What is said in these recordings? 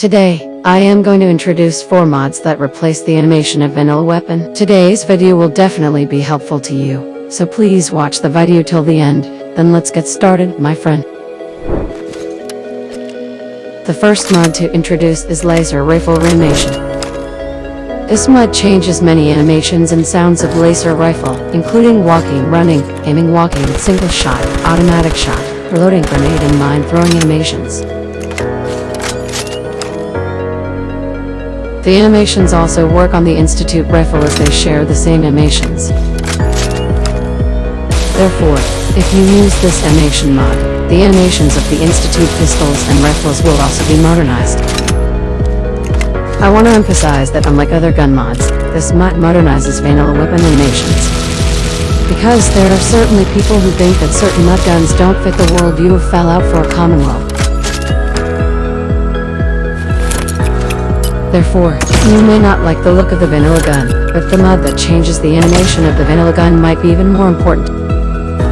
Today, I am going to introduce 4 mods that replace the animation of vanilla weapon. Today's video will definitely be helpful to you, so please watch the video till the end, then let's get started, my friend. The first mod to introduce is laser rifle animation. This mod changes many animations and sounds of laser rifle, including walking, running, aiming, walking, single shot, automatic shot, reloading, grenade, and mine throwing animations. The animations also work on the Institute rifle as they share the same animations. Therefore, if you use this animation mod, the animations of the Institute pistols and rifles will also be modernized. I want to emphasize that unlike other gun mods, this mod modernizes vanilla weapon animations. Because there are certainly people who think that certain mod guns don't fit the worldview of Fallout 4 Commonwealth. Therefore, you may not like the look of the vanilla gun, but the mod that changes the animation of the vanilla gun might be even more important.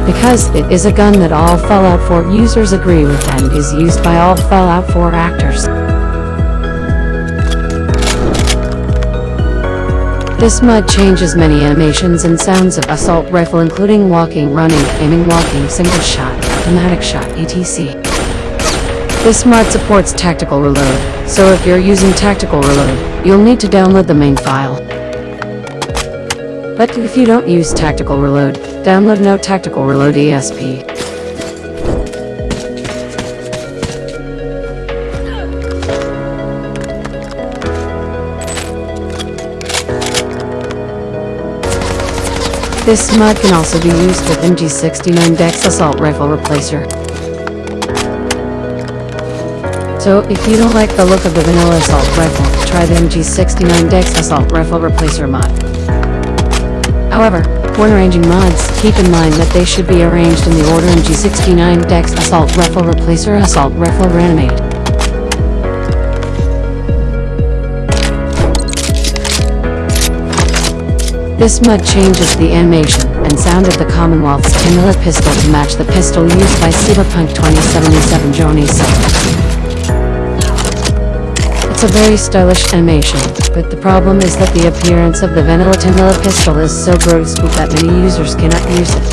Because it is a gun that all Fallout 4 users agree with and is used by all Fallout 4 actors. This mod changes many animations and sounds of assault rifle including walking, running, aiming, walking, single shot, automatic shot, etc. This mod supports tactical reload, so if you're using tactical reload, you'll need to download the main file. But if you don't use tactical reload, download no tactical reload ESP. This mod can also be used with MG69 Dex Assault Rifle Replacer. So, if you don't like the look of the vanilla assault rifle, try the MG69 Dex Assault Rifle Replacer mod. However, when arranging mods, keep in mind that they should be arranged in the order MG69 Dex Assault Rifle Replacer Assault Rifle Reanimate. This mod changes the animation and sound of the Commonwealth's Timula pistol to match the pistol used by Cyberpunk 2077 Johnny Silver. It's a very stylish animation, but the problem is that the appearance of the Vanilla Timilla pistol is so gross that many users cannot use it.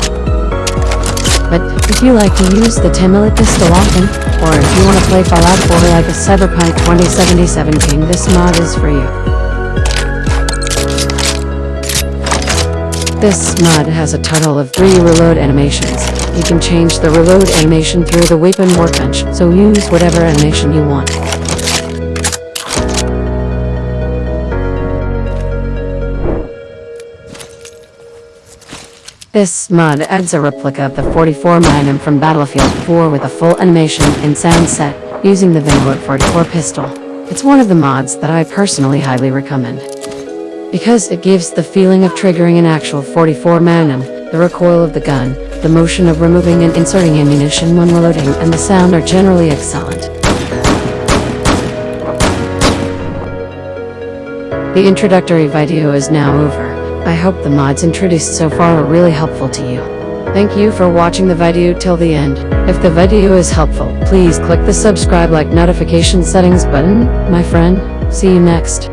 But, if you like to use the Timilla pistol often, or if you want to play Fallout 4 like a Cyberpunk 2077 game, this mod is for you. This mod has a total of 3 reload animations. You can change the reload animation through the weapon workbench, so use whatever animation you want. This mod adds a replica of the 44 Magnum from Battlefield 4 with a full animation and sound set, using the Vanguard 44 pistol. It's one of the mods that I personally highly recommend. Because it gives the feeling of triggering an actual 44 Magnum, the recoil of the gun, the motion of removing and inserting ammunition when reloading, and the sound are generally excellent. The introductory video is now over. I hope the mods introduced so far are really helpful to you. Thank you for watching the video till the end. If the video is helpful, please click the subscribe like notification settings button, my friend. See you next.